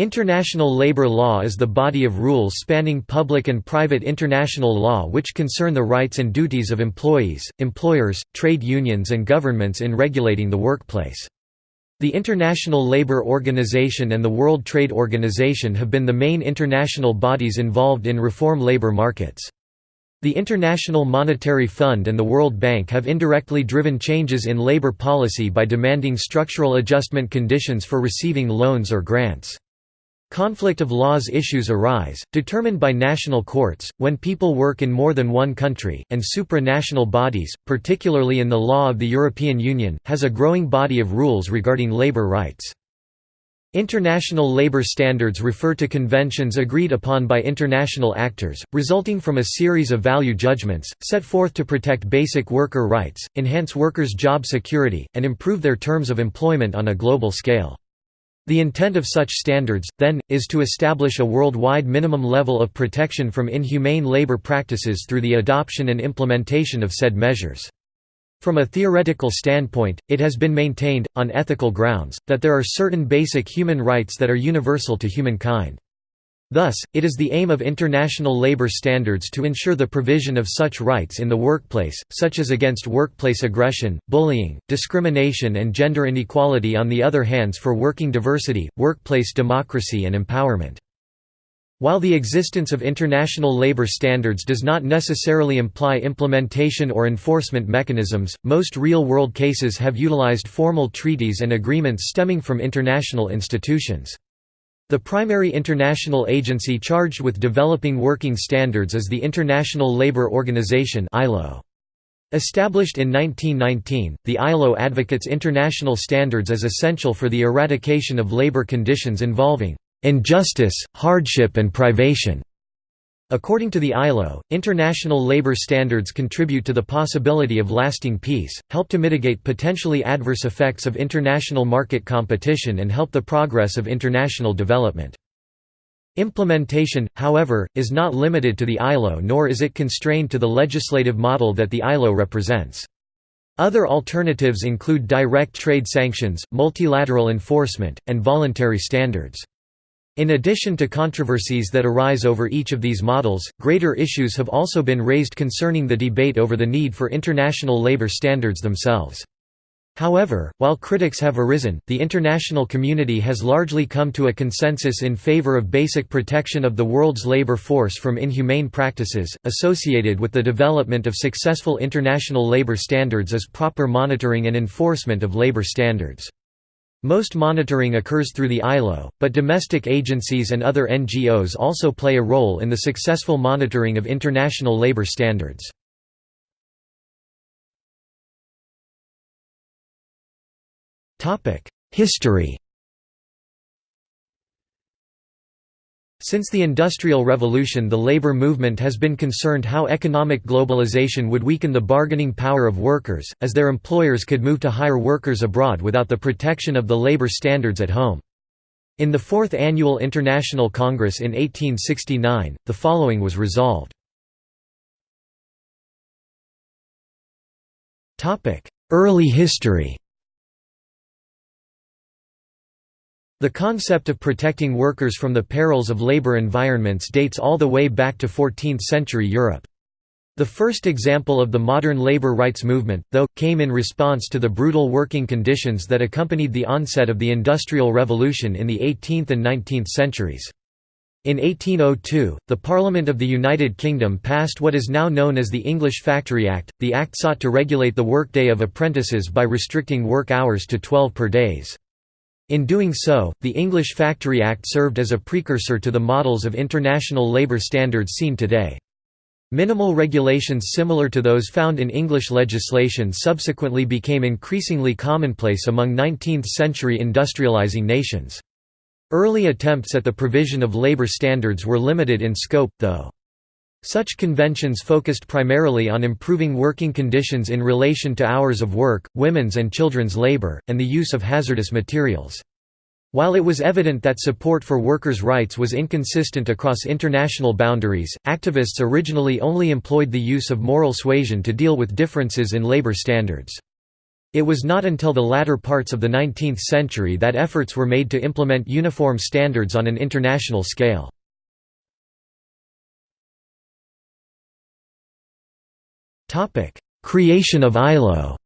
International labor law is the body of rules spanning public and private international law which concern the rights and duties of employees, employers, trade unions and governments in regulating the workplace. The International Labour Organization and the World Trade Organization have been the main international bodies involved in reform labour markets. The International Monetary Fund and the World Bank have indirectly driven changes in labour policy by demanding structural adjustment conditions for receiving loans or grants. Conflict of laws issues arise, determined by national courts, when people work in more than one country, and supranational bodies, particularly in the law of the European Union, has a growing body of rules regarding labour rights. International labour standards refer to conventions agreed upon by international actors, resulting from a series of value judgments, set forth to protect basic worker rights, enhance workers' job security, and improve their terms of employment on a global scale. The intent of such standards, then, is to establish a worldwide minimum level of protection from inhumane labor practices through the adoption and implementation of said measures. From a theoretical standpoint, it has been maintained, on ethical grounds, that there are certain basic human rights that are universal to humankind. Thus, it is the aim of international labor standards to ensure the provision of such rights in the workplace, such as against workplace aggression, bullying, discrimination and gender inequality on the other hands for working diversity, workplace democracy and empowerment. While the existence of international labor standards does not necessarily imply implementation or enforcement mechanisms, most real-world cases have utilized formal treaties and agreements stemming from international institutions. The primary international agency charged with developing working standards is the International Labour Organization (ILO). Established in 1919, the ILO advocates international standards as essential for the eradication of labor conditions involving injustice, hardship and privation. According to the ILO, international labor standards contribute to the possibility of lasting peace, help to mitigate potentially adverse effects of international market competition and help the progress of international development. Implementation, however, is not limited to the ILO nor is it constrained to the legislative model that the ILO represents. Other alternatives include direct trade sanctions, multilateral enforcement, and voluntary standards. In addition to controversies that arise over each of these models, greater issues have also been raised concerning the debate over the need for international labor standards themselves. However, while critics have arisen, the international community has largely come to a consensus in favor of basic protection of the world's labor force from inhumane practices, associated with the development of successful international labor standards as proper monitoring and enforcement of labor standards. Most monitoring occurs through the ILO, but domestic agencies and other NGOs also play a role in the successful monitoring of international labor standards. History Since the Industrial Revolution the labor movement has been concerned how economic globalization would weaken the bargaining power of workers, as their employers could move to hire workers abroad without the protection of the labor standards at home. In the Fourth Annual International Congress in 1869, the following was resolved. Early history The concept of protecting workers from the perils of labor environments dates all the way back to 14th-century Europe. The first example of the modern labor rights movement, though, came in response to the brutal working conditions that accompanied the onset of the Industrial Revolution in the 18th and 19th centuries. In 1802, the Parliament of the United Kingdom passed what is now known as the English Factory Act. The act sought to regulate the workday of apprentices by restricting work hours to 12 per days. In doing so, the English Factory Act served as a precursor to the models of international labour standards seen today. Minimal regulations similar to those found in English legislation subsequently became increasingly commonplace among 19th-century industrializing nations. Early attempts at the provision of labor standards were limited in scope, though. Such conventions focused primarily on improving working conditions in relation to hours of work, women's and children's labor, and the use of hazardous materials. While it was evident that support for workers' rights was inconsistent across international boundaries, activists originally only employed the use of moral suasion to deal with differences in labor standards. It was not until the latter parts of the 19th century that efforts were made to implement uniform standards on an international scale. Creation of ILO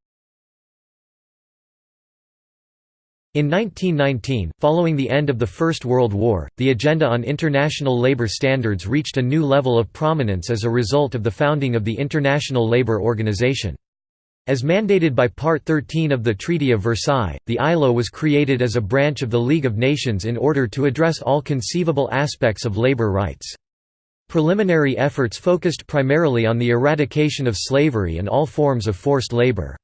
In 1919, following the end of the First World War, the agenda on international labor standards reached a new level of prominence as a result of the founding of the International Labour Organization. As mandated by Part 13 of the Treaty of Versailles, the ILO was created as a branch of the League of Nations in order to address all conceivable aspects of labor rights. Preliminary efforts focused primarily on the eradication of slavery and all forms of forced labor.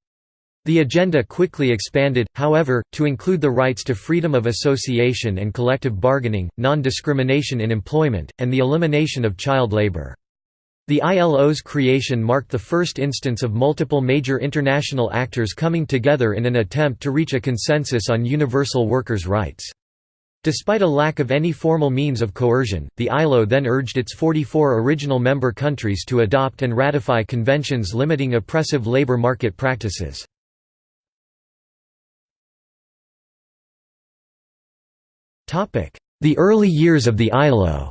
The agenda quickly expanded, however, to include the rights to freedom of association and collective bargaining, non-discrimination in employment, and the elimination of child labor. The ILO's creation marked the first instance of multiple major international actors coming together in an attempt to reach a consensus on universal workers' rights. Despite a lack of any formal means of coercion, the ILO then urged its 44 original member countries to adopt and ratify conventions limiting oppressive labor market practices. The early years of the ILO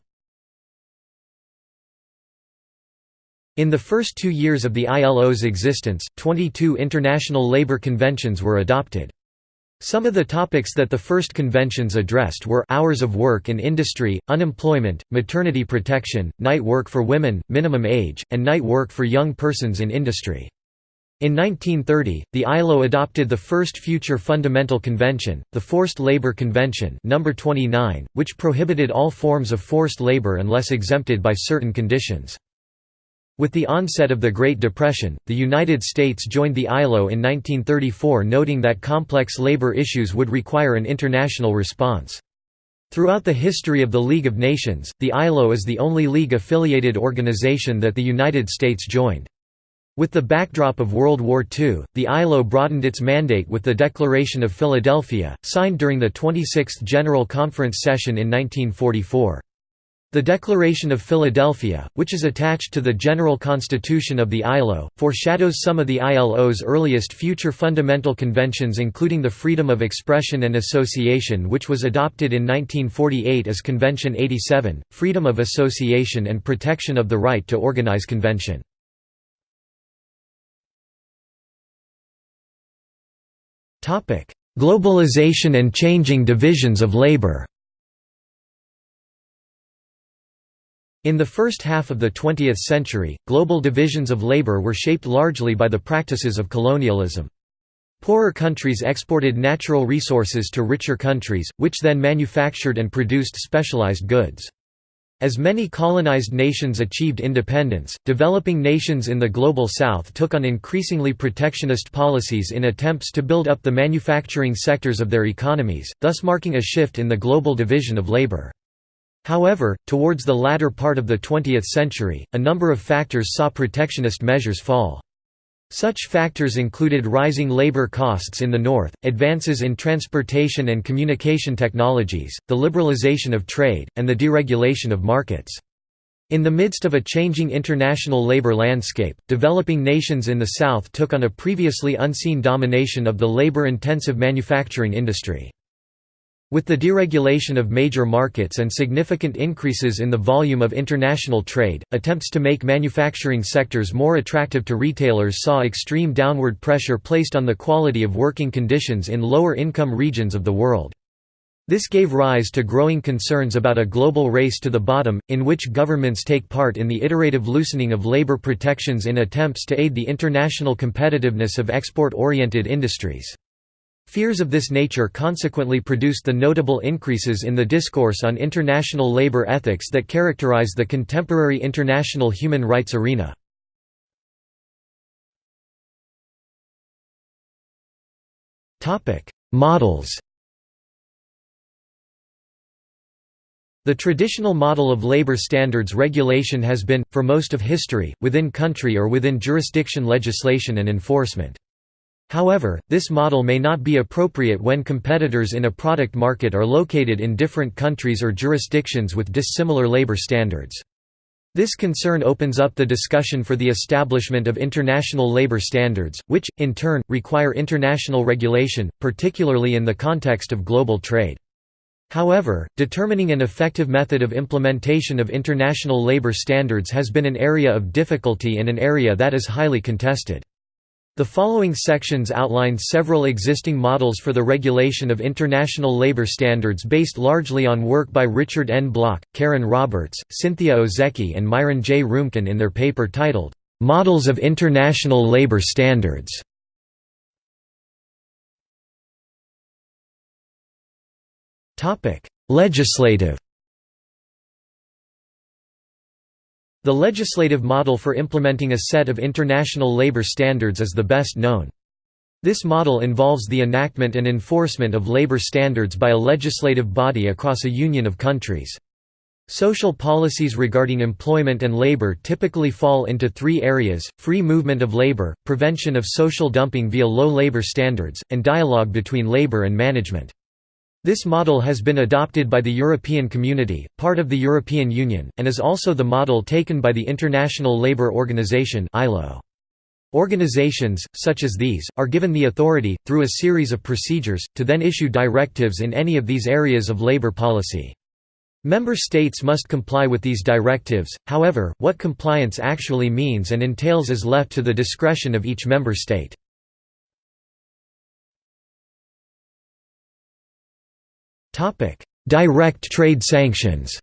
In the first two years of the ILO's existence, 22 international labor conventions were adopted. Some of the topics that the first conventions addressed were hours of work in industry, unemployment, maternity protection, night work for women, minimum age, and night work for young persons in industry. In 1930, the ILO adopted the first future fundamental convention, the Forced Labor Convention number 29, which prohibited all forms of forced labor unless exempted by certain conditions. With the onset of the Great Depression, the United States joined the ILO in 1934 noting that complex labor issues would require an international response. Throughout the history of the League of Nations, the ILO is the only League-affiliated organization that the United States joined. With the backdrop of World War II, the ILO broadened its mandate with the Declaration of Philadelphia, signed during the 26th General Conference session in 1944. The Declaration of Philadelphia, which is attached to the General Constitution of the ILO, foreshadows some of the ILO's earliest future fundamental conventions including the Freedom of Expression and Association which was adopted in 1948 as Convention 87, Freedom of Association and Protection of the Right to Organize Convention. Globalization and changing divisions of labor In the first half of the 20th century, global divisions of labor were shaped largely by the practices of colonialism. Poorer countries exported natural resources to richer countries, which then manufactured and produced specialized goods. As many colonized nations achieved independence, developing nations in the Global South took on increasingly protectionist policies in attempts to build up the manufacturing sectors of their economies, thus marking a shift in the global division of labor. However, towards the latter part of the 20th century, a number of factors saw protectionist measures fall. Such factors included rising labor costs in the north, advances in transportation and communication technologies, the liberalization of trade, and the deregulation of markets. In the midst of a changing international labor landscape, developing nations in the South took on a previously unseen domination of the labor-intensive manufacturing industry. With the deregulation of major markets and significant increases in the volume of international trade, attempts to make manufacturing sectors more attractive to retailers saw extreme downward pressure placed on the quality of working conditions in lower-income regions of the world. This gave rise to growing concerns about a global race to the bottom, in which governments take part in the iterative loosening of labor protections in attempts to aid the international competitiveness of export-oriented industries. Fears of this nature consequently produced the notable increases in the discourse on international labor ethics that characterize the contemporary international human rights arena. Models The traditional model of labor standards regulation has been, for most of history, within country or within jurisdiction legislation and enforcement. However, this model may not be appropriate when competitors in a product market are located in different countries or jurisdictions with dissimilar labor standards. This concern opens up the discussion for the establishment of international labor standards, which, in turn, require international regulation, particularly in the context of global trade. However, determining an effective method of implementation of international labor standards has been an area of difficulty and an area that is highly contested. The following sections outline several existing models for the regulation of international labor standards based largely on work by Richard N. Block, Karen Roberts, Cynthia Ozeki and Myron J. Roomkin in their paper titled, "'Models of International Labor Standards' Legislative The legislative model for implementing a set of international labor standards is the best known. This model involves the enactment and enforcement of labor standards by a legislative body across a union of countries. Social policies regarding employment and labor typically fall into three areas, free movement of labor, prevention of social dumping via low labor standards, and dialogue between labor and management. This model has been adopted by the European Community, part of the European Union, and is also the model taken by the International Labour Organization. Organizations, such as these, are given the authority, through a series of procedures, to then issue directives in any of these areas of labor policy. Member states must comply with these directives, however, what compliance actually means and entails is left to the discretion of each member state. Direct trade sanctions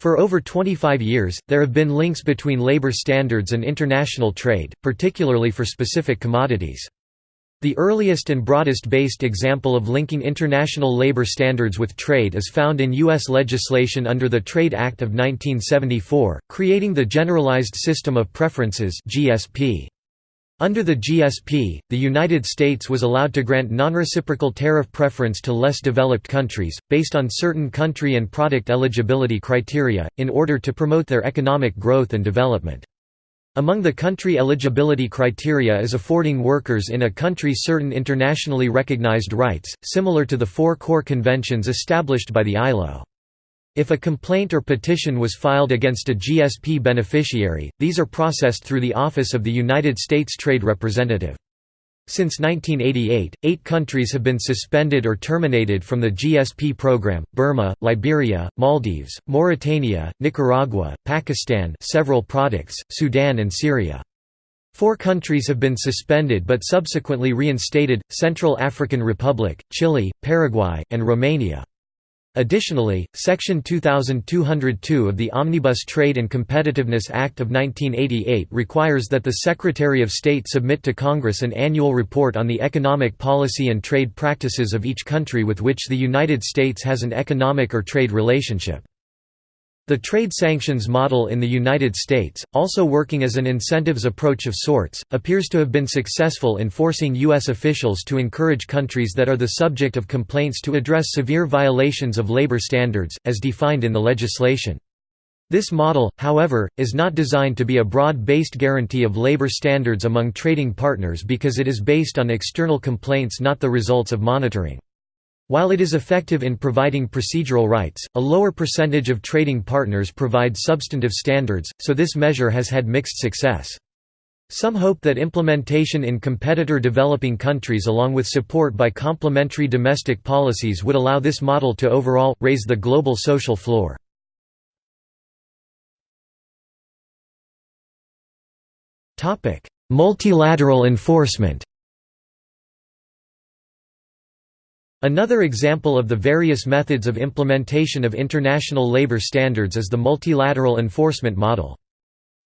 For over 25 years, there have been links between labor standards and international trade, particularly for specific commodities. The earliest and broadest-based example of linking international labor standards with trade is found in U.S. legislation under the Trade Act of 1974, creating the Generalized System of Preferences GSP. Under the GSP, the United States was allowed to grant non-reciprocal tariff preference to less developed countries, based on certain country and product eligibility criteria, in order to promote their economic growth and development. Among the country eligibility criteria is affording workers in a country certain internationally recognized rights, similar to the four core conventions established by the ILO. If a complaint or petition was filed against a GSP beneficiary, these are processed through the Office of the United States Trade Representative. Since 1988, eight countries have been suspended or terminated from the GSP program, Burma, Liberia, Maldives, Mauritania, Nicaragua, Pakistan several products, Sudan and Syria. Four countries have been suspended but subsequently reinstated, Central African Republic, Chile, Paraguay, and Romania. Additionally, Section 2202 of the Omnibus Trade and Competitiveness Act of 1988 requires that the Secretary of State submit to Congress an annual report on the economic policy and trade practices of each country with which the United States has an economic or trade relationship. The trade sanctions model in the United States, also working as an incentives approach of sorts, appears to have been successful in forcing U.S. officials to encourage countries that are the subject of complaints to address severe violations of labor standards, as defined in the legislation. This model, however, is not designed to be a broad-based guarantee of labor standards among trading partners because it is based on external complaints not the results of monitoring. While it is effective in providing procedural rights, a lower percentage of trading partners provide substantive standards, so this measure has had mixed success. Some hope that implementation in competitor developing countries along with support by complementary domestic policies would allow this model to overall, raise the global social floor. Multilateral enforcement Another example of the various methods of implementation of international labor standards is the multilateral enforcement model.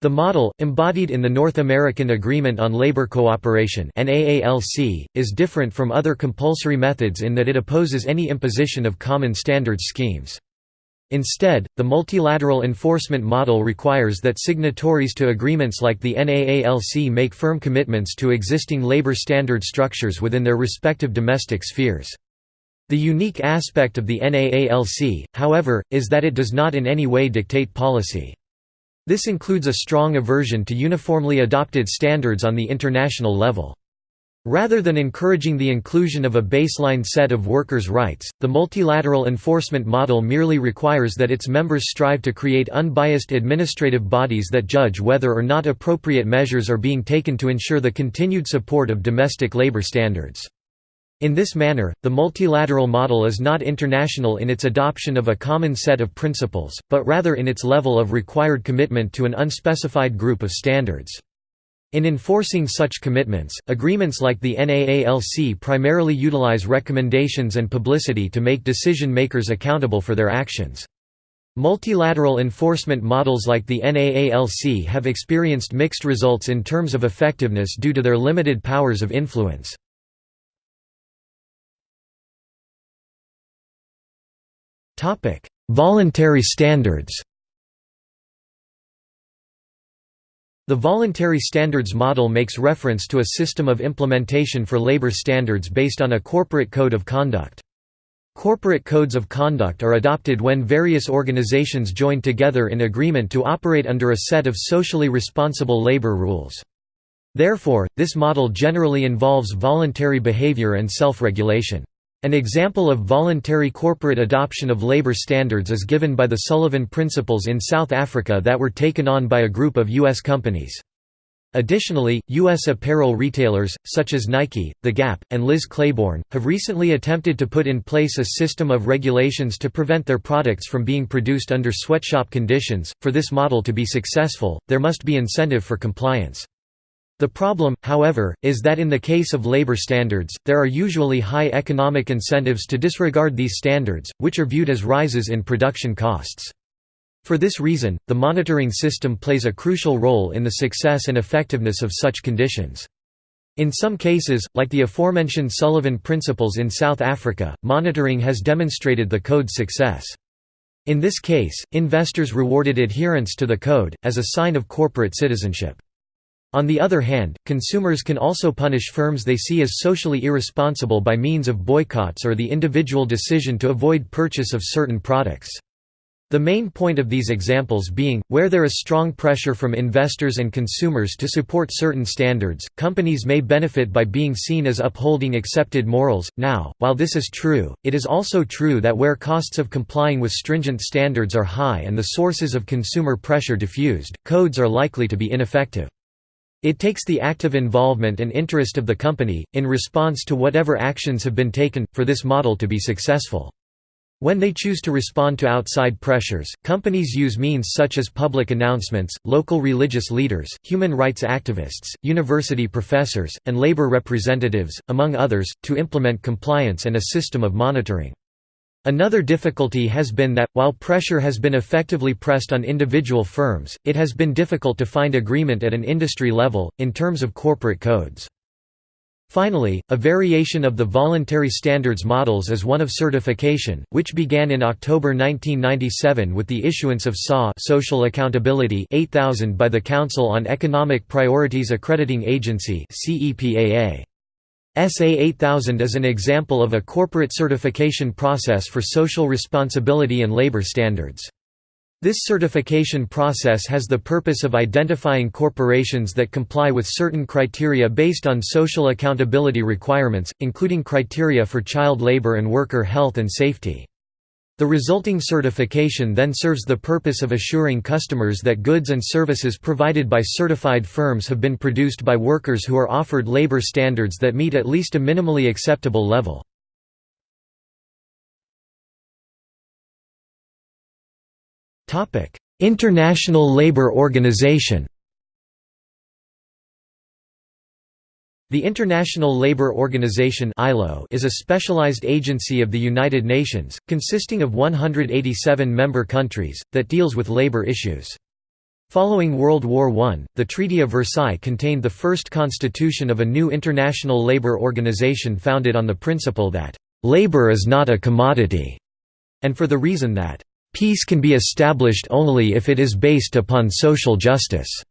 The model, embodied in the North American Agreement on Labor Cooperation is different from other compulsory methods in that it opposes any imposition of common standards schemes. Instead, the multilateral enforcement model requires that signatories to agreements like the NAALC make firm commitments to existing labor standard structures within their respective domestic spheres. The unique aspect of the NAALC, however, is that it does not in any way dictate policy. This includes a strong aversion to uniformly adopted standards on the international level. Rather than encouraging the inclusion of a baseline set of workers' rights, the multilateral enforcement model merely requires that its members strive to create unbiased administrative bodies that judge whether or not appropriate measures are being taken to ensure the continued support of domestic labor standards. In this manner, the multilateral model is not international in its adoption of a common set of principles, but rather in its level of required commitment to an unspecified group of standards. In enforcing such commitments, agreements like the NAALC primarily utilize recommendations and publicity to make decision-makers accountable for their actions. Multilateral enforcement models like the NAALC have experienced mixed results in terms of effectiveness due to their limited powers of influence. Voluntary standards The voluntary standards model makes reference to a system of implementation for labor standards based on a corporate code of conduct. Corporate codes of conduct are adopted when various organizations join together in agreement to operate under a set of socially responsible labor rules. Therefore, this model generally involves voluntary behavior and self-regulation. An example of voluntary corporate adoption of labor standards is given by the Sullivan Principles in South Africa that were taken on by a group of U.S. companies. Additionally, U.S. apparel retailers, such as Nike, The Gap, and Liz Claiborne, have recently attempted to put in place a system of regulations to prevent their products from being produced under sweatshop conditions. For this model to be successful, there must be incentive for compliance. The problem, however, is that in the case of labor standards, there are usually high economic incentives to disregard these standards, which are viewed as rises in production costs. For this reason, the monitoring system plays a crucial role in the success and effectiveness of such conditions. In some cases, like the aforementioned Sullivan Principles in South Africa, monitoring has demonstrated the code's success. In this case, investors rewarded adherence to the code, as a sign of corporate citizenship. On the other hand, consumers can also punish firms they see as socially irresponsible by means of boycotts or the individual decision to avoid purchase of certain products. The main point of these examples being, where there is strong pressure from investors and consumers to support certain standards, companies may benefit by being seen as upholding accepted morals. Now, while this is true, it is also true that where costs of complying with stringent standards are high and the sources of consumer pressure diffused, codes are likely to be ineffective. It takes the active involvement and interest of the company, in response to whatever actions have been taken, for this model to be successful. When they choose to respond to outside pressures, companies use means such as public announcements, local religious leaders, human rights activists, university professors, and labor representatives, among others, to implement compliance and a system of monitoring. Another difficulty has been that, while pressure has been effectively pressed on individual firms, it has been difficult to find agreement at an industry level, in terms of corporate codes. Finally, a variation of the voluntary standards models is one of certification, which began in October 1997 with the issuance of SA Social Accountability 8000 by the Council on Economic Priorities Accrediting Agency CEPAA. SA 8000 is an example of a corporate certification process for social responsibility and labor standards. This certification process has the purpose of identifying corporations that comply with certain criteria based on social accountability requirements, including criteria for child labor and worker health and safety. The resulting certification then serves the purpose of assuring customers that goods and services provided by certified firms have been produced by workers who are offered labor standards that meet at least a minimally acceptable level. International Labour Organization The International Labour Organization is a specialized agency of the United Nations, consisting of 187 member countries, that deals with labour issues. Following World War I, the Treaty of Versailles contained the first constitution of a new international labour organization founded on the principle that, "...labour is not a commodity", and for the reason that, "...peace can be established only if it is based upon social justice."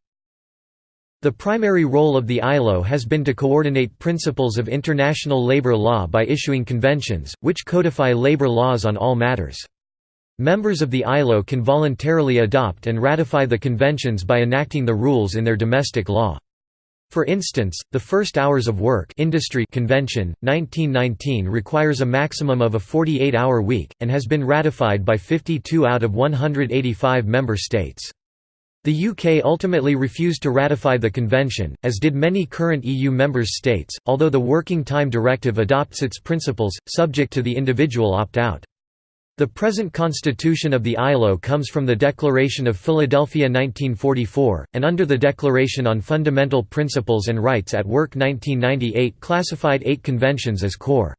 The primary role of the ILO has been to coordinate principles of international labor law by issuing conventions, which codify labor laws on all matters. Members of the ILO can voluntarily adopt and ratify the conventions by enacting the rules in their domestic law. For instance, the First Hours of Work Industry Convention, 1919 requires a maximum of a 48-hour week, and has been ratified by 52 out of 185 member states. The UK ultimately refused to ratify the convention, as did many current EU member states, although the Working Time Directive adopts its principles, subject to the individual opt-out. The present constitution of the ILO comes from the Declaration of Philadelphia 1944, and under the Declaration on Fundamental Principles and Rights at Work 1998 classified eight conventions as core.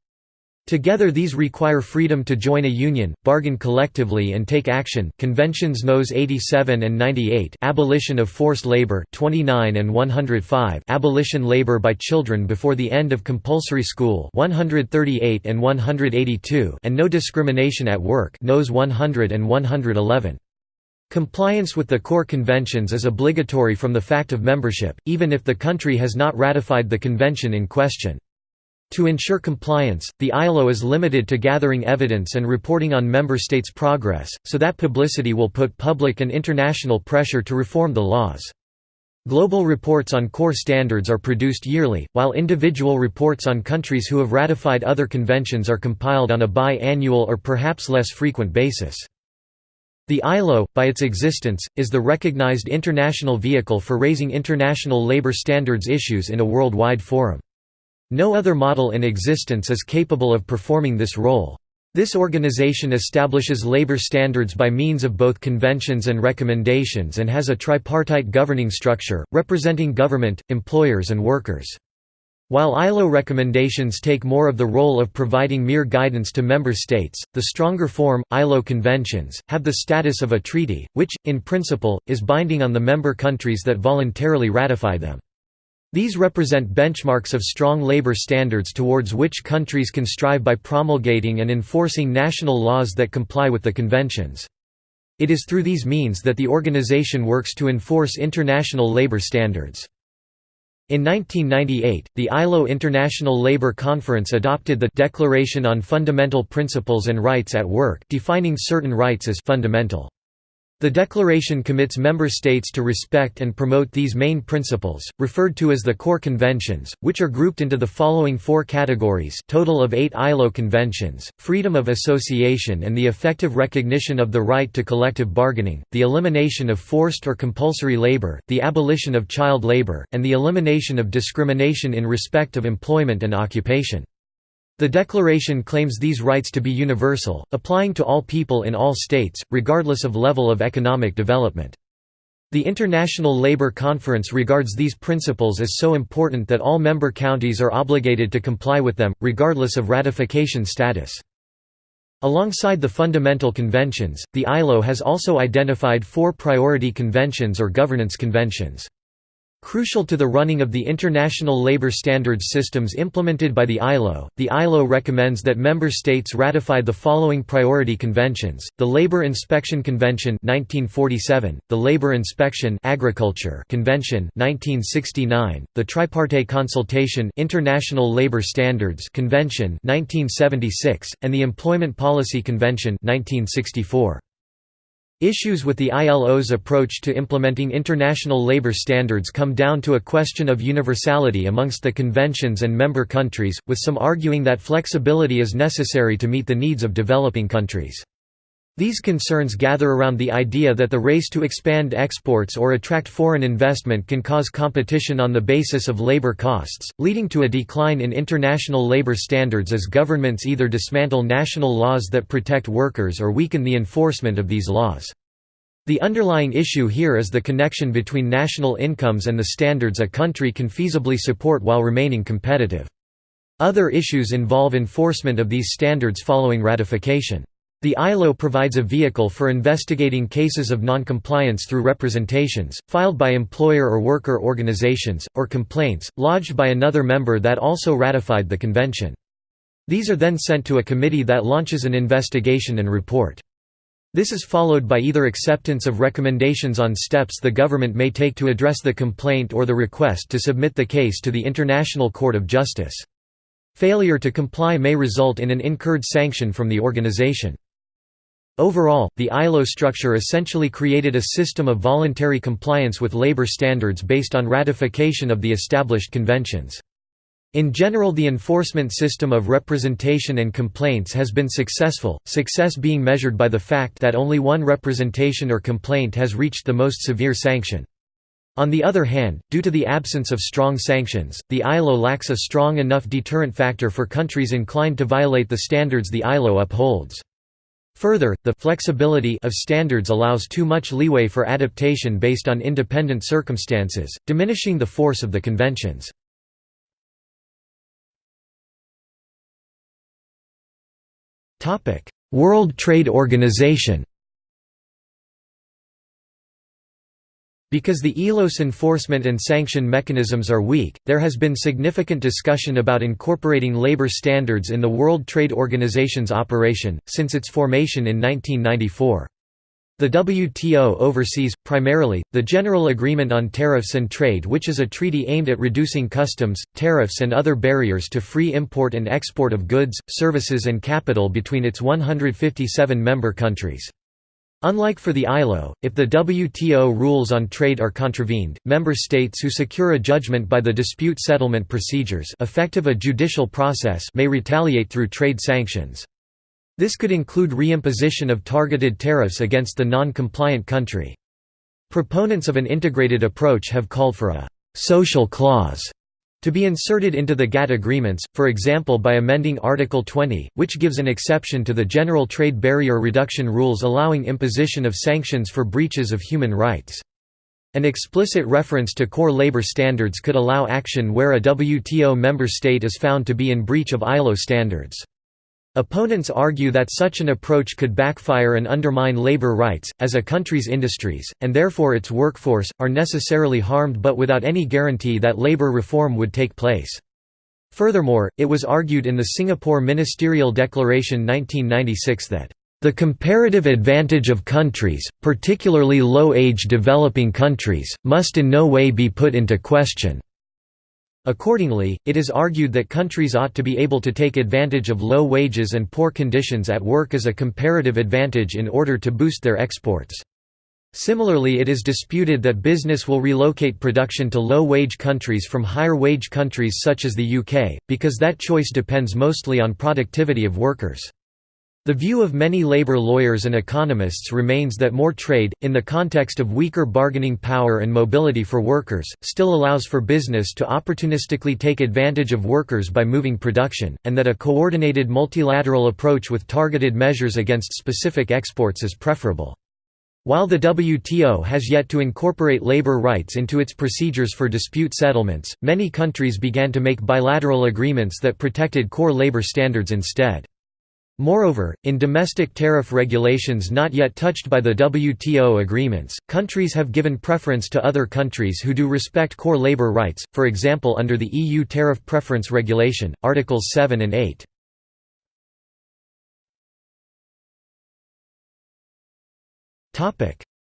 Together these require freedom to join a union, bargain collectively and take action. Conventions Nos 87 and 98, abolition of forced labor, 29 and 105, abolition labor by children before the end of compulsory school, 138 and 182, and no discrimination at work, Nos 100 and 111. Compliance with the core conventions is obligatory from the fact of membership, even if the country has not ratified the convention in question. To ensure compliance, the ILO is limited to gathering evidence and reporting on member states' progress, so that publicity will put public and international pressure to reform the laws. Global reports on core standards are produced yearly, while individual reports on countries who have ratified other conventions are compiled on a bi-annual or perhaps less frequent basis. The ILO, by its existence, is the recognized international vehicle for raising international labor standards issues in a worldwide forum. No other model in existence is capable of performing this role. This organization establishes labor standards by means of both conventions and recommendations and has a tripartite governing structure, representing government, employers and workers. While ILO recommendations take more of the role of providing mere guidance to member states, the stronger form, ILO conventions, have the status of a treaty, which, in principle, is binding on the member countries that voluntarily ratify them. These represent benchmarks of strong labor standards towards which countries can strive by promulgating and enforcing national laws that comply with the conventions. It is through these means that the organization works to enforce international labor standards. In 1998, the ILO International Labour Conference adopted the Declaration on Fundamental Principles and Rights at Work defining certain rights as fundamental. The declaration commits member states to respect and promote these main principles, referred to as the core conventions, which are grouped into the following four categories total of eight ILO conventions, freedom of association and the effective recognition of the right to collective bargaining, the elimination of forced or compulsory labor, the abolition of child labor, and the elimination of discrimination in respect of employment and occupation. The Declaration claims these rights to be universal, applying to all people in all states, regardless of level of economic development. The International Labour Conference regards these principles as so important that all member counties are obligated to comply with them, regardless of ratification status. Alongside the fundamental conventions, the ILO has also identified four priority conventions or governance conventions. Crucial to the running of the international labor standards systems implemented by the ILO, the ILO recommends that member states ratify the following priority conventions: the Labor Inspection Convention 1947, the Labor Inspection Agriculture Convention 1969, the Tripartite Consultation International Labor Standards Convention 1976, and the Employment Policy Convention 1964. Issues with the ILO's approach to implementing international labor standards come down to a question of universality amongst the conventions and member countries, with some arguing that flexibility is necessary to meet the needs of developing countries. These concerns gather around the idea that the race to expand exports or attract foreign investment can cause competition on the basis of labor costs, leading to a decline in international labor standards as governments either dismantle national laws that protect workers or weaken the enforcement of these laws. The underlying issue here is the connection between national incomes and the standards a country can feasibly support while remaining competitive. Other issues involve enforcement of these standards following ratification. The ILO provides a vehicle for investigating cases of noncompliance through representations, filed by employer or worker organizations, or complaints, lodged by another member that also ratified the convention. These are then sent to a committee that launches an investigation and report. This is followed by either acceptance of recommendations on steps the government may take to address the complaint or the request to submit the case to the International Court of Justice. Failure to comply may result in an incurred sanction from the organization. Overall, the ILO structure essentially created a system of voluntary compliance with labor standards based on ratification of the established conventions. In general the enforcement system of representation and complaints has been successful, success being measured by the fact that only one representation or complaint has reached the most severe sanction. On the other hand, due to the absence of strong sanctions, the ILO lacks a strong enough deterrent factor for countries inclined to violate the standards the ILO upholds. Further, the flexibility of standards allows too much leeway for adaptation based on independent circumstances, diminishing the force of the conventions. World Trade Organization Because the ILO's enforcement and sanction mechanisms are weak, there has been significant discussion about incorporating labor standards in the World Trade Organization's operation, since its formation in 1994. The WTO oversees, primarily, the General Agreement on Tariffs and Trade which is a treaty aimed at reducing customs, tariffs and other barriers to free import and export of goods, services and capital between its 157 member countries. Unlike for the ILO, if the WTO rules on trade are contravened, member states who secure a judgment by the dispute settlement procedures effective a judicial process may retaliate through trade sanctions. This could include reimposition of targeted tariffs against the non-compliant country. Proponents of an integrated approach have called for a «social clause» to be inserted into the GATT agreements, for example by amending Article 20, which gives an exception to the General Trade Barrier Reduction Rules allowing imposition of sanctions for breaches of human rights. An explicit reference to core labor standards could allow action where a WTO member state is found to be in breach of ILO standards. Opponents argue that such an approach could backfire and undermine labor rights, as a country's industries, and therefore its workforce, are necessarily harmed but without any guarantee that labor reform would take place. Furthermore, it was argued in the Singapore Ministerial Declaration 1996 that the comparative advantage of countries, particularly low-age developing countries, must in no way be put into question. Accordingly, it is argued that countries ought to be able to take advantage of low wages and poor conditions at work as a comparative advantage in order to boost their exports. Similarly it is disputed that business will relocate production to low-wage countries from higher-wage countries such as the UK, because that choice depends mostly on productivity of workers. The view of many labor lawyers and economists remains that more trade, in the context of weaker bargaining power and mobility for workers, still allows for business to opportunistically take advantage of workers by moving production, and that a coordinated multilateral approach with targeted measures against specific exports is preferable. While the WTO has yet to incorporate labor rights into its procedures for dispute settlements, many countries began to make bilateral agreements that protected core labor standards instead. Moreover, in domestic tariff regulations not yet touched by the WTO agreements, countries have given preference to other countries who do respect core labor rights, for example under the EU Tariff Preference Regulation, Articles 7 and 8.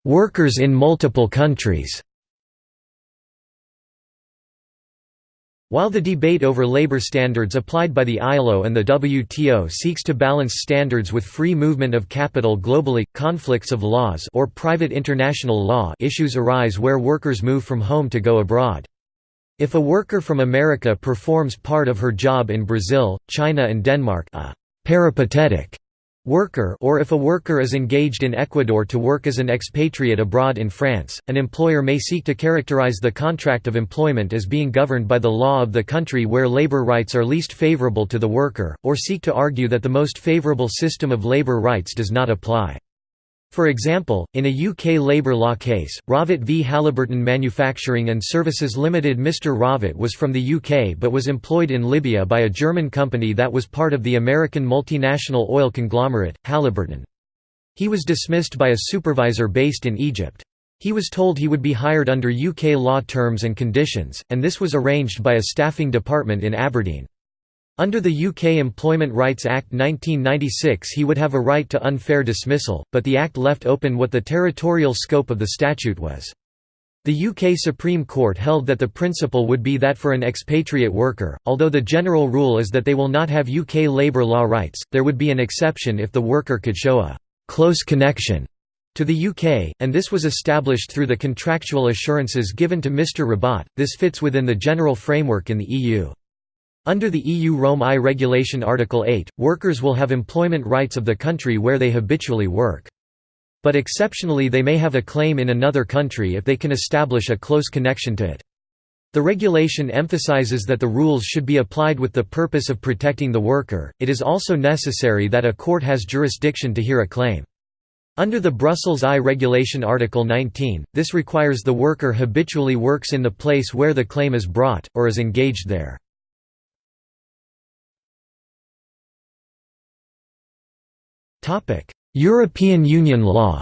Workers in multiple countries While the debate over labor standards applied by the ILO and the WTO seeks to balance standards with free movement of capital globally, conflicts of laws or private international law issues arise where workers move from home to go abroad. If a worker from America performs part of her job in Brazil, China and Denmark a peripatetic worker or if a worker is engaged in Ecuador to work as an expatriate abroad in France, an employer may seek to characterize the contract of employment as being governed by the law of the country where labor rights are least favorable to the worker, or seek to argue that the most favorable system of labor rights does not apply. For example, in a UK labour law case, Ravat v Halliburton Manufacturing and Services Limited Mr Ravat was from the UK but was employed in Libya by a German company that was part of the American multinational oil conglomerate, Halliburton. He was dismissed by a supervisor based in Egypt. He was told he would be hired under UK law terms and conditions, and this was arranged by a staffing department in Aberdeen. Under the UK Employment Rights Act 1996 he would have a right to unfair dismissal, but the Act left open what the territorial scope of the statute was. The UK Supreme Court held that the principle would be that for an expatriate worker, although the general rule is that they will not have UK labour law rights, there would be an exception if the worker could show a close connection to the UK, and this was established through the contractual assurances given to Mr Ravat. This fits within the general framework in the EU. Under the EU Rome I Regulation Article 8, workers will have employment rights of the country where they habitually work. But exceptionally they may have a claim in another country if they can establish a close connection to it. The regulation emphasizes that the rules should be applied with the purpose of protecting the worker, it is also necessary that a court has jurisdiction to hear a claim. Under the Brussels I Regulation Article 19, this requires the worker habitually works in the place where the claim is brought, or is engaged there. European Union law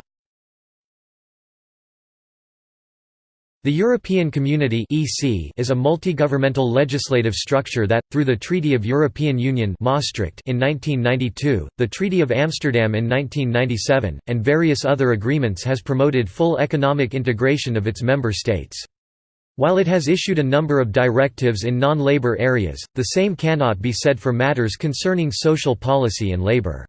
The European Community (EC) is a multi-governmental legislative structure that, through the Treaty of European Union Maastricht in 1992, the Treaty of Amsterdam in 1997, and various other agreements has promoted full economic integration of its member states. While it has issued a number of directives in non-labor areas, the same cannot be said for matters concerning social policy and labor.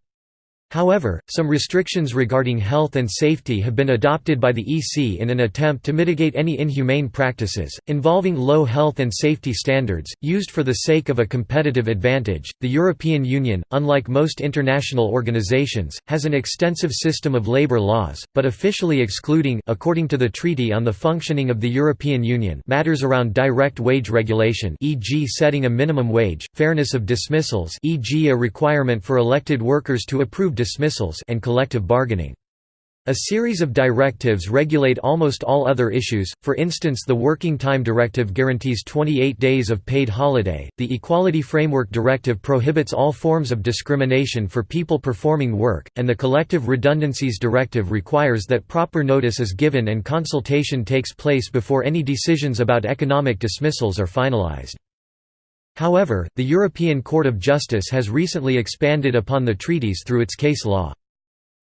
However, some restrictions regarding health and safety have been adopted by the EC in an attempt to mitigate any inhumane practices, involving low health and safety standards, used for the sake of a competitive advantage. The European Union, unlike most international organizations, has an extensive system of labor laws, but officially excluding according to the Treaty on the Functioning of the European Union matters around direct wage regulation e.g. setting a minimum wage, fairness of dismissals e.g. a requirement for elected workers to approve dismissals and collective bargaining. A series of directives regulate almost all other issues, for instance the Working Time Directive guarantees 28 days of paid holiday, the Equality Framework Directive prohibits all forms of discrimination for people performing work, and the Collective Redundancies Directive requires that proper notice is given and consultation takes place before any decisions about economic dismissals are finalized. However, the European Court of Justice has recently expanded upon the treaties through its case law.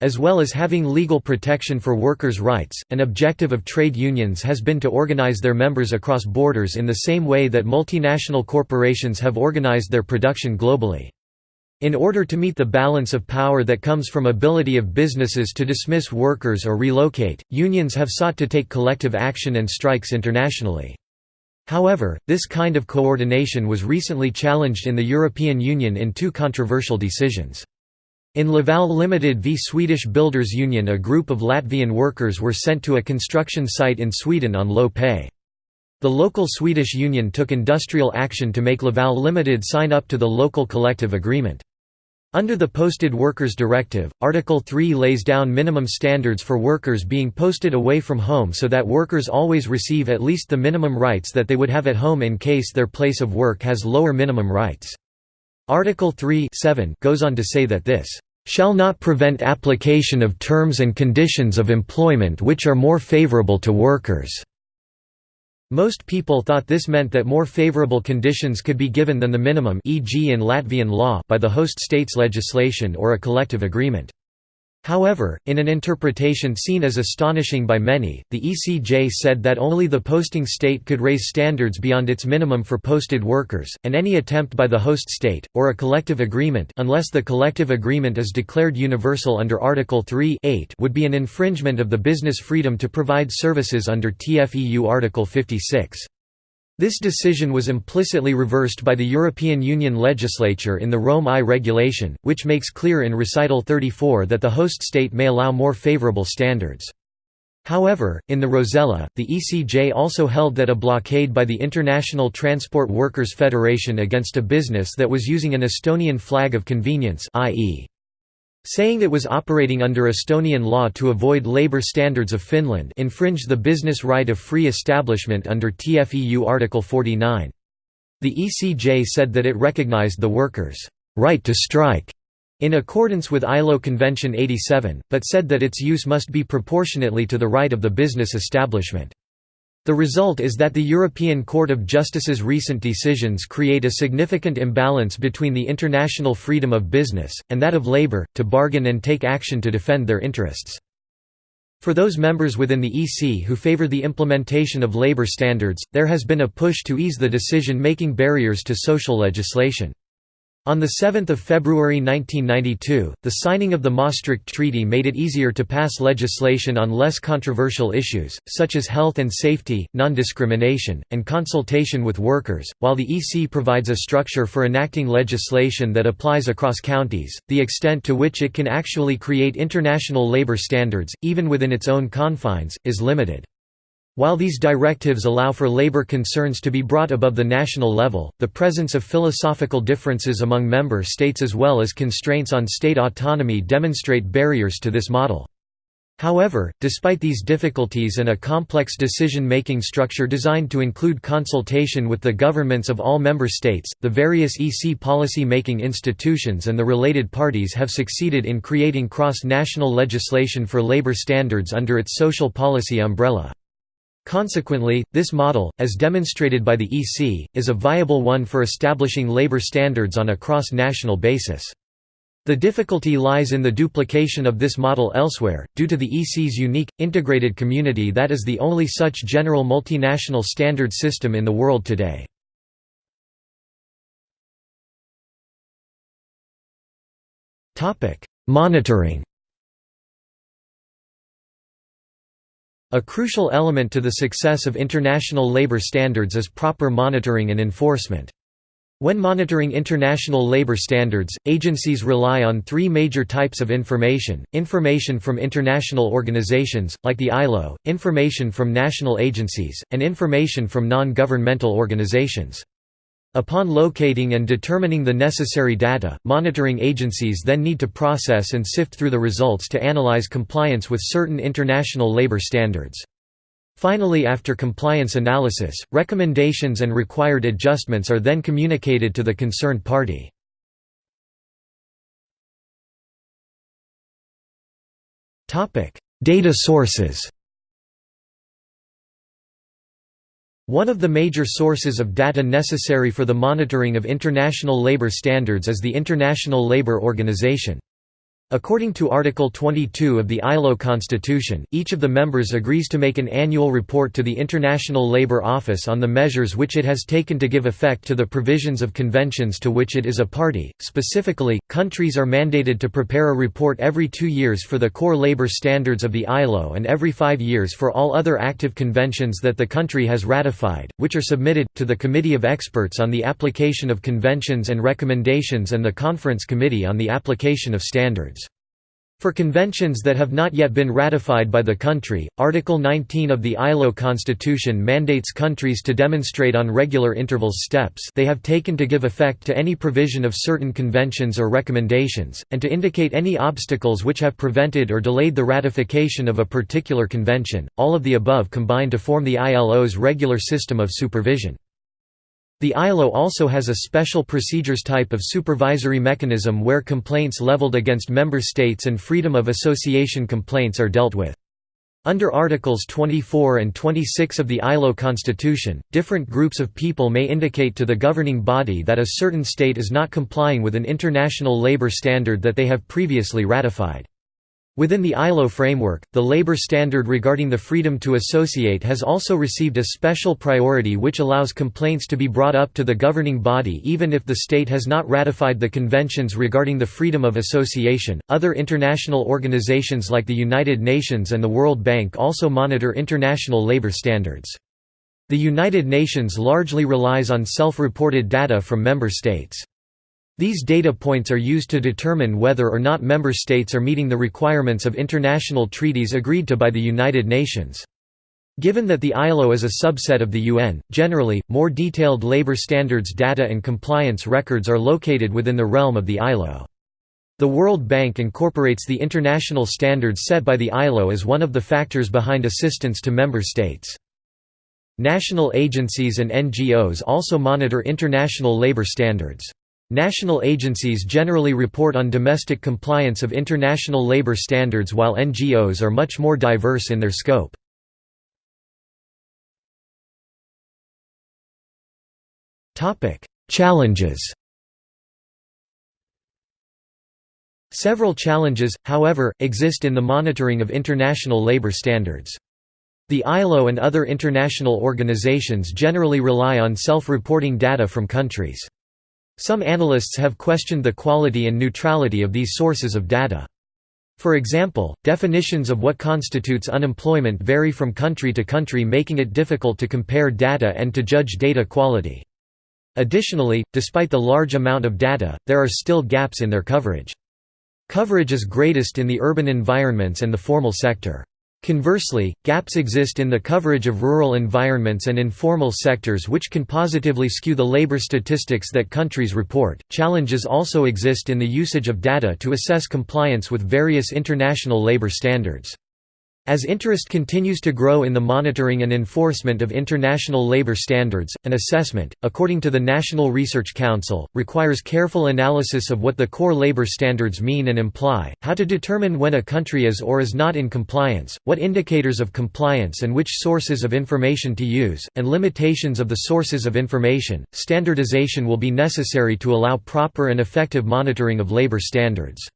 As well as having legal protection for workers' rights, an objective of trade unions has been to organize their members across borders in the same way that multinational corporations have organized their production globally. In order to meet the balance of power that comes from ability of businesses to dismiss workers or relocate, unions have sought to take collective action and strikes internationally. However, this kind of coordination was recently challenged in the European Union in two controversial decisions. In Laval Limited v Swedish Builders Union a group of Latvian workers were sent to a construction site in Sweden on low pay. The local Swedish union took industrial action to make Laval Limited sign up to the local collective agreement. Under the Posted Workers Directive, Article 3 lays down minimum standards for workers being posted away from home so that workers always receive at least the minimum rights that they would have at home in case their place of work has lower minimum rights. Article 3 goes on to say that this shall not prevent application of terms and conditions of employment which are more favorable to workers." Most people thought this meant that more favorable conditions could be given than the minimum e.g. in Latvian law by the host state's legislation or a collective agreement. However, in an interpretation seen as astonishing by many, the ECJ said that only the posting state could raise standards beyond its minimum for posted workers, and any attempt by the host state, or a collective agreement unless the collective agreement is declared universal under Article 3 would be an infringement of the business freedom to provide services under TFEU Article 56. This decision was implicitly reversed by the European Union legislature in the Rome I regulation, which makes clear in Recital 34 that the host state may allow more favorable standards. However, in the Rosella, the ECJ also held that a blockade by the International Transport Workers' Federation against a business that was using an Estonian flag of convenience i.e. Saying it was operating under Estonian law to avoid labor standards of Finland infringed the business right of free establishment under TFEU Article 49. The ECJ said that it recognized the workers' right to strike in accordance with ILO Convention 87, but said that its use must be proportionately to the right of the business establishment. The result is that the European Court of Justice's recent decisions create a significant imbalance between the international freedom of business, and that of labor, to bargain and take action to defend their interests. For those members within the EC who favor the implementation of labor standards, there has been a push to ease the decision-making barriers to social legislation. On 7 February 1992, the signing of the Maastricht Treaty made it easier to pass legislation on less controversial issues, such as health and safety, non-discrimination, and consultation with workers, while the EC provides a structure for enacting legislation that applies across counties. The extent to which it can actually create international labor standards, even within its own confines, is limited. While these directives allow for labor concerns to be brought above the national level, the presence of philosophical differences among member states as well as constraints on state autonomy demonstrate barriers to this model. However, despite these difficulties and a complex decision-making structure designed to include consultation with the governments of all member states, the various EC policy-making institutions and the related parties have succeeded in creating cross-national legislation for labor standards under its social policy umbrella. Consequently, this model, as demonstrated by the EC, is a viable one for establishing labor standards on a cross-national basis. The difficulty lies in the duplication of this model elsewhere, due to the EC's unique, integrated community that is the only such general multinational standard system in the world today. Monitoring A crucial element to the success of international labor standards is proper monitoring and enforcement. When monitoring international labor standards, agencies rely on three major types of information, information from international organizations, like the ILO, information from national agencies, and information from non-governmental organizations. Upon locating and determining the necessary data, monitoring agencies then need to process and sift through the results to analyze compliance with certain international labor standards. Finally after compliance analysis, recommendations and required adjustments are then communicated to the concerned party. Data sources One of the major sources of data necessary for the monitoring of international labor standards is the International Labour Organization. According to Article 22 of the ILO Constitution, each of the members agrees to make an annual report to the International Labour Office on the measures which it has taken to give effect to the provisions of conventions to which it is a party. Specifically, countries are mandated to prepare a report every two years for the core labour standards of the ILO and every five years for all other active conventions that the country has ratified, which are submitted, to the Committee of Experts on the Application of Conventions and Recommendations and the Conference Committee on the Application of Standards. For conventions that have not yet been ratified by the country, Article 19 of the ILO Constitution mandates countries to demonstrate on regular intervals steps they have taken to give effect to any provision of certain conventions or recommendations, and to indicate any obstacles which have prevented or delayed the ratification of a particular convention. All of the above combine to form the ILO's regular system of supervision. The ILO also has a special procedures type of supervisory mechanism where complaints leveled against member states and freedom of association complaints are dealt with. Under Articles 24 and 26 of the ILO Constitution, different groups of people may indicate to the governing body that a certain state is not complying with an international labor standard that they have previously ratified. Within the ILO framework, the labor standard regarding the freedom to associate has also received a special priority which allows complaints to be brought up to the governing body even if the state has not ratified the conventions regarding the freedom of association. Other international organizations like the United Nations and the World Bank also monitor international labor standards. The United Nations largely relies on self-reported data from member states. These data points are used to determine whether or not member states are meeting the requirements of international treaties agreed to by the United Nations. Given that the ILO is a subset of the UN, generally, more detailed labor standards data and compliance records are located within the realm of the ILO. The World Bank incorporates the international standards set by the ILO as one of the factors behind assistance to member states. National agencies and NGOs also monitor international labor standards. National agencies generally report on domestic compliance of international labor standards while NGOs are much more diverse in their scope. Challenges Several challenges, however, exist in the monitoring of international labor standards. The ILO and other international organizations generally rely on self-reporting data from countries. Some analysts have questioned the quality and neutrality of these sources of data. For example, definitions of what constitutes unemployment vary from country to country making it difficult to compare data and to judge data quality. Additionally, despite the large amount of data, there are still gaps in their coverage. Coverage is greatest in the urban environments and the formal sector. Conversely, gaps exist in the coverage of rural environments and informal sectors which can positively skew the labor statistics that countries report. Challenges also exist in the usage of data to assess compliance with various international labor standards. As interest continues to grow in the monitoring and enforcement of international labor standards, an assessment, according to the National Research Council, requires careful analysis of what the core labor standards mean and imply, how to determine when a country is or is not in compliance, what indicators of compliance and which sources of information to use, and limitations of the sources of information. Standardization will be necessary to allow proper and effective monitoring of labor standards.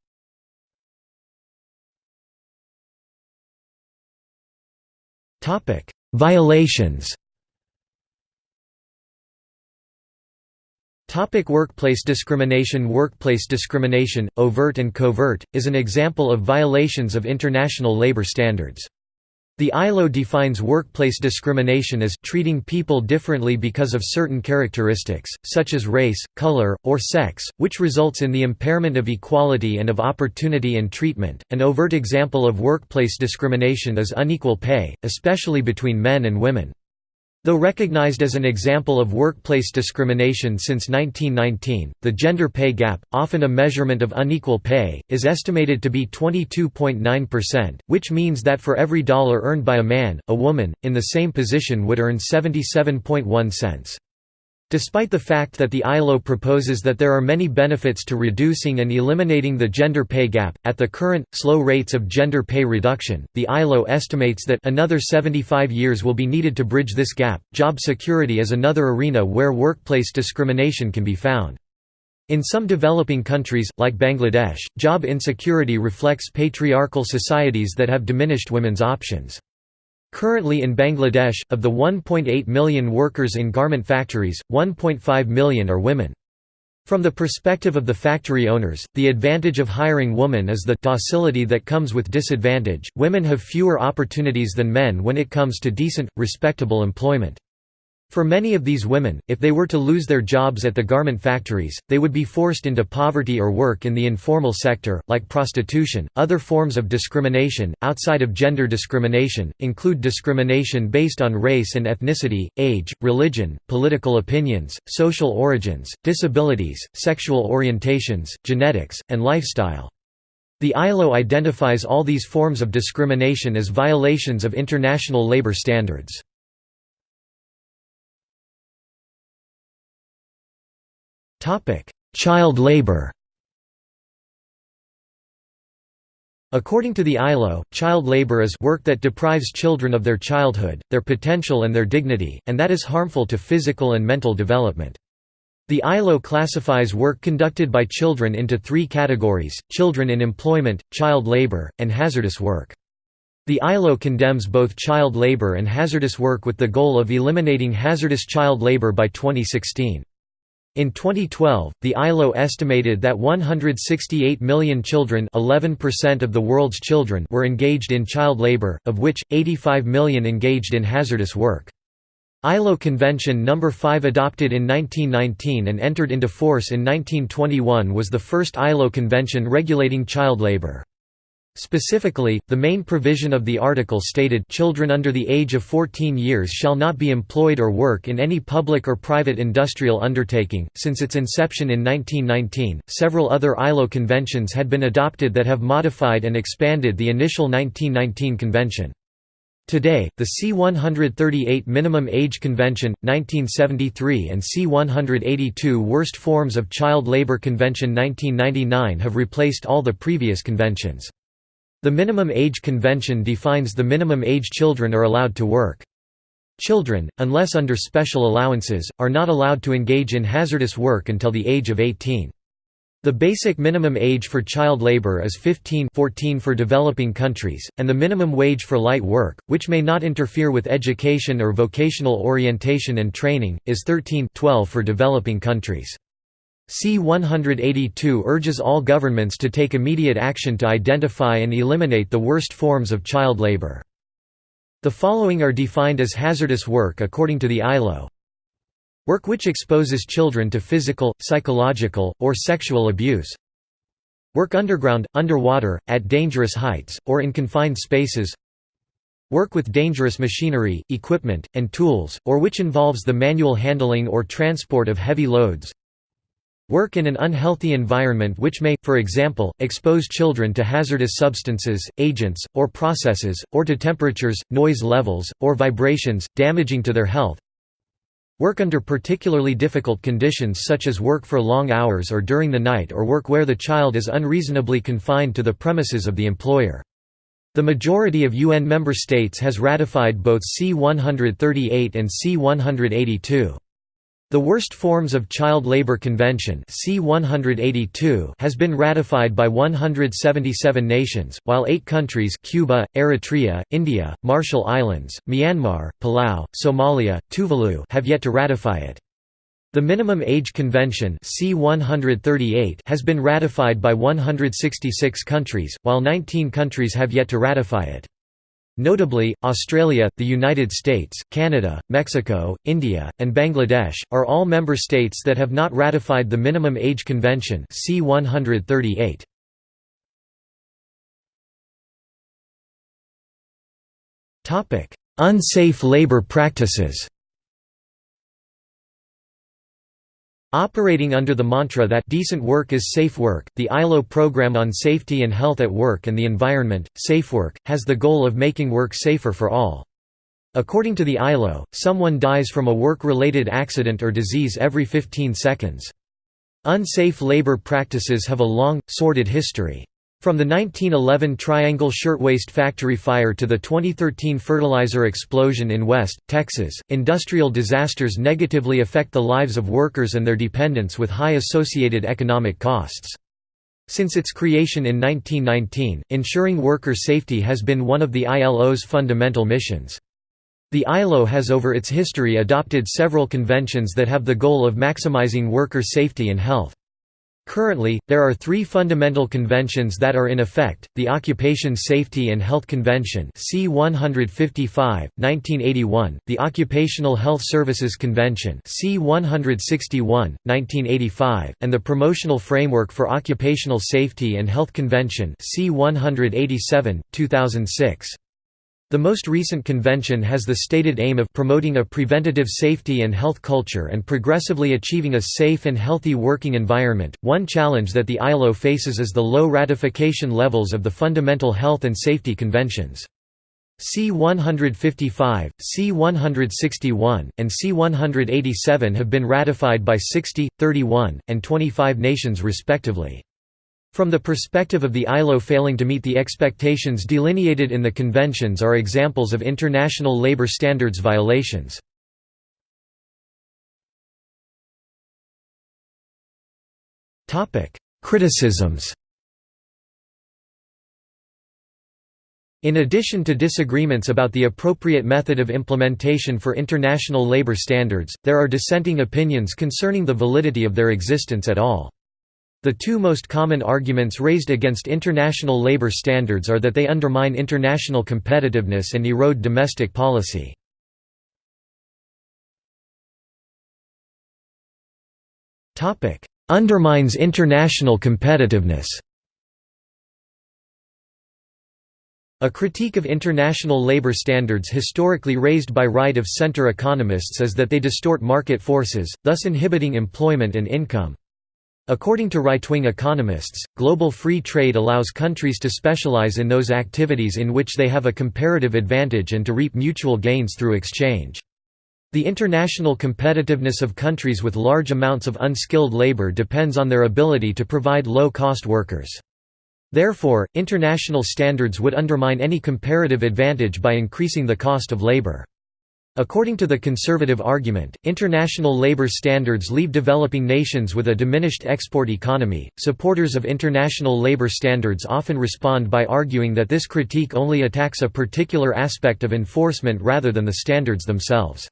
Violations Topic workplace discrimination Workplace discrimination, overt and covert, is an example of violations of international labor standards. The ILO defines workplace discrimination as treating people differently because of certain characteristics, such as race, color, or sex, which results in the impairment of equality and of opportunity and treatment. An overt example of workplace discrimination is unequal pay, especially between men and women. Though recognized as an example of workplace discrimination since 1919, the gender pay gap, often a measurement of unequal pay, is estimated to be 22.9%, which means that for every dollar earned by a man, a woman, in the same position would earn 77.1 cents. Despite the fact that the ILO proposes that there are many benefits to reducing and eliminating the gender pay gap, at the current, slow rates of gender pay reduction, the ILO estimates that another 75 years will be needed to bridge this gap. Job security is another arena where workplace discrimination can be found. In some developing countries, like Bangladesh, job insecurity reflects patriarchal societies that have diminished women's options. Currently in Bangladesh, of the 1.8 million workers in garment factories, 1.5 million are women. From the perspective of the factory owners, the advantage of hiring women is the docility that comes with disadvantage. Women have fewer opportunities than men when it comes to decent, respectable employment. For many of these women, if they were to lose their jobs at the garment factories, they would be forced into poverty or work in the informal sector, like prostitution. Other forms of discrimination, outside of gender discrimination, include discrimination based on race and ethnicity, age, religion, political opinions, social origins, disabilities, sexual orientations, genetics, and lifestyle. The ILO identifies all these forms of discrimination as violations of international labor standards. Child labor According to the ILO, child labor is work that deprives children of their childhood, their potential and their dignity, and that is harmful to physical and mental development. The ILO classifies work conducted by children into three categories, children in employment, child labor, and hazardous work. The ILO condemns both child labor and hazardous work with the goal of eliminating hazardous child labor by 2016. In 2012, the ILO estimated that 168 million children 11% of the world's children were engaged in child labor, of which, 85 million engaged in hazardous work. ILO Convention No. 5 adopted in 1919 and entered into force in 1921 was the first ILO convention regulating child labor. Specifically, the main provision of the article stated children under the age of 14 years shall not be employed or work in any public or private industrial undertaking. Since its inception in 1919, several other ILO conventions had been adopted that have modified and expanded the initial 1919 convention. Today, the C-138 Minimum Age Convention, 1973 and C-182 Worst Forms of Child Labor Convention 1999 have replaced all the previous conventions. The Minimum Age Convention defines the minimum age children are allowed to work. Children, unless under special allowances, are not allowed to engage in hazardous work until the age of 18. The basic minimum age for child labor is 15 14 for developing countries, and the minimum wage for light work, which may not interfere with education or vocational orientation and training, is 13 12 for developing countries. C-182 urges all governments to take immediate action to identify and eliminate the worst forms of child labor. The following are defined as hazardous work according to the ILO. Work which exposes children to physical, psychological, or sexual abuse. Work underground, underwater, at dangerous heights, or in confined spaces. Work with dangerous machinery, equipment, and tools, or which involves the manual handling or transport of heavy loads. Work in an unhealthy environment which may, for example, expose children to hazardous substances, agents, or processes, or to temperatures, noise levels, or vibrations, damaging to their health. Work under particularly difficult conditions such as work for long hours or during the night or work where the child is unreasonably confined to the premises of the employer. The majority of UN member states has ratified both C-138 and C-182. The Worst Forms of Child Labor Convention C-182 has been ratified by 177 nations, while eight countries Cuba, Eritrea, India, Marshall Islands, Myanmar, Palau, Somalia, Tuvalu have yet to ratify it. The Minimum Age Convention C-138 has been ratified by 166 countries, while 19 countries have yet to ratify it. Notably, Australia, the United States, Canada, Mexico, India, and Bangladesh, are all member states that have not ratified the Minimum Age Convention C 138. Unsafe labor practices Operating under the mantra that decent work is safe work, the ILO program on safety and health at work and the environment, SafeWork, has the goal of making work safer for all. According to the ILO, someone dies from a work-related accident or disease every 15 seconds. Unsafe labor practices have a long, sordid history. From the 1911 Triangle Shirtwaist Factory fire to the 2013 fertilizer explosion in West, Texas, industrial disasters negatively affect the lives of workers and their dependents with high associated economic costs. Since its creation in 1919, ensuring worker safety has been one of the ILO's fundamental missions. The ILO has over its history adopted several conventions that have the goal of maximizing worker safety and health. Currently, there are three fundamental conventions that are in effect, the Occupation Safety and Health Convention C-155, 1981, the Occupational Health Services Convention C-161, 1985, and the Promotional Framework for Occupational Safety and Health Convention C-187, 2006. The most recent convention has the stated aim of promoting a preventative safety and health culture and progressively achieving a safe and healthy working environment. One challenge that the ILO faces is the low ratification levels of the fundamental health and safety conventions. C-155, C-161, and C-187 have been ratified by 60, 31, and 25 nations respectively. From the perspective of the ILO failing to meet the expectations delineated in the conventions are examples of international labor standards violations. Criticisms In addition to disagreements about the appropriate method of implementation for international labor standards, there are dissenting opinions concerning the validity of their existence at all. The two most common arguments raised against international labor standards are that they undermine international competitiveness and erode domestic policy. Undermines international competitiveness A critique of international labor standards historically raised by right-of-center economists is that they distort market forces, thus inhibiting employment and income. According to right-wing economists, global free trade allows countries to specialize in those activities in which they have a comparative advantage and to reap mutual gains through exchange. The international competitiveness of countries with large amounts of unskilled labor depends on their ability to provide low-cost workers. Therefore, international standards would undermine any comparative advantage by increasing the cost of labor. According to the conservative argument, international labor standards leave developing nations with a diminished export economy. Supporters of international labor standards often respond by arguing that this critique only attacks a particular aspect of enforcement rather than the standards themselves.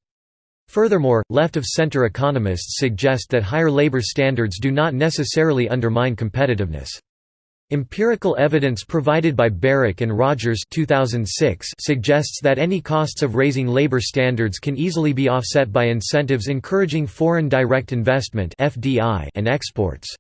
Furthermore, left-of-center economists suggest that higher labor standards do not necessarily undermine competitiveness. Empirical evidence provided by Barrick and Rogers 2006 suggests that any costs of raising labor standards can easily be offset by incentives encouraging foreign direct investment and exports.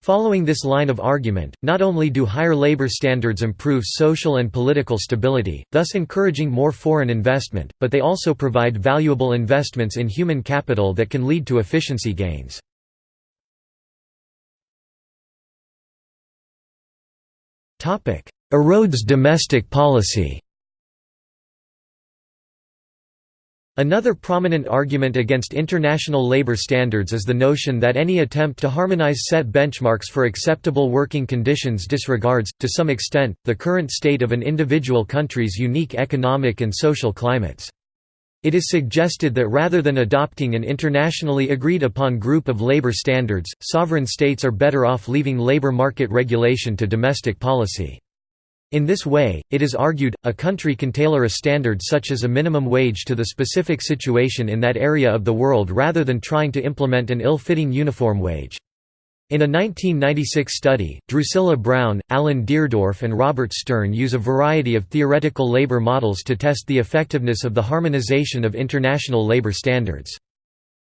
Following this line of argument, not only do higher labor standards improve social and political stability, thus encouraging more foreign investment, but they also provide valuable investments in human capital that can lead to efficiency gains. Erodes domestic policy Another prominent argument against international labor standards is the notion that any attempt to harmonize set benchmarks for acceptable working conditions disregards, to some extent, the current state of an individual country's unique economic and social climates. It is suggested that rather than adopting an internationally agreed upon group of labor standards, sovereign states are better off leaving labor market regulation to domestic policy. In this way, it is argued, a country can tailor a standard such as a minimum wage to the specific situation in that area of the world rather than trying to implement an ill-fitting uniform wage. In a 1996 study, Drusilla Brown, Alan Deardorff and Robert Stern use a variety of theoretical labor models to test the effectiveness of the harmonization of international labor standards.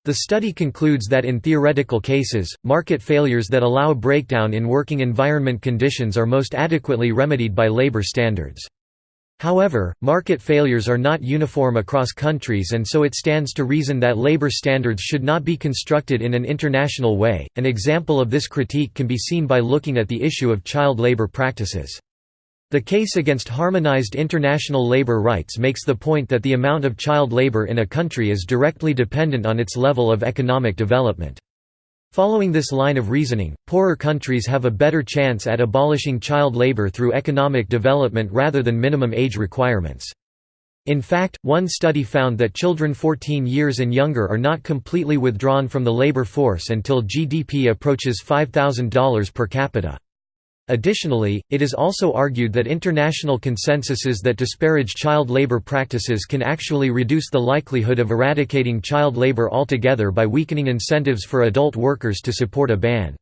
The study concludes that in theoretical cases, market failures that allow breakdown in working environment conditions are most adequately remedied by labor standards. However, market failures are not uniform across countries and so it stands to reason that labor standards should not be constructed in an international way. An example of this critique can be seen by looking at the issue of child labor practices. The case against harmonized international labor rights makes the point that the amount of child labor in a country is directly dependent on its level of economic development. Following this line of reasoning, poorer countries have a better chance at abolishing child labor through economic development rather than minimum age requirements. In fact, one study found that children 14 years and younger are not completely withdrawn from the labor force until GDP approaches $5,000 per capita. Additionally, it is also argued that international consensuses that disparage child labor practices can actually reduce the likelihood of eradicating child labor altogether by weakening incentives for adult workers to support a ban.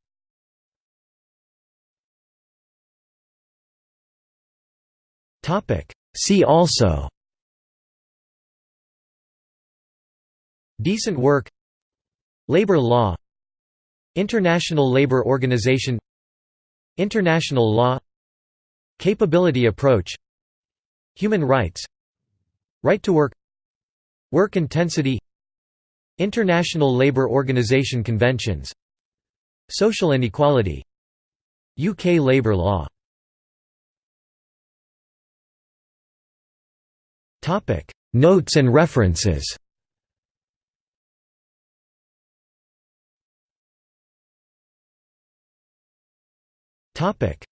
See also Decent work Labor law International Labour Organization International law Capability approach Human rights Right to work Work intensity International Labour Organization conventions Social inequality UK labour law. Notes and references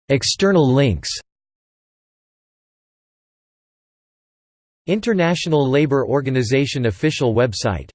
External links International Labour Organization official website